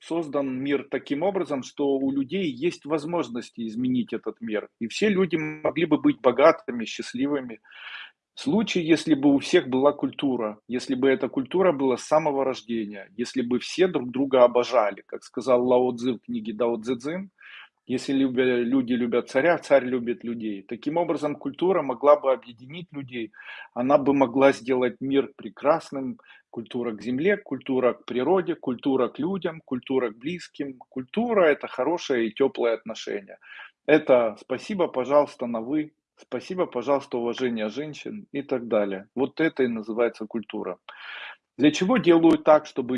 создан мир таким образом, что у людей есть возможности изменить этот мир. И все люди могли бы быть богатыми, счастливыми. Случае, если бы у всех была культура, если бы эта культура была с самого рождения, если бы все друг друга обожали, как сказал Лао Цзы в книге Дао Цзэцзин, если люди любят царя, царь любит людей. Таким образом, культура могла бы объединить людей, она бы могла сделать мир прекрасным. Культура к земле, культура к природе, культура к людям, культура к близким. Культура – это хорошее и теплое отношение. Это спасибо, пожалуйста, на «вы», спасибо, пожалуйста, уважение женщин и так далее. Вот это и называется культура. Для чего делают так, чтобы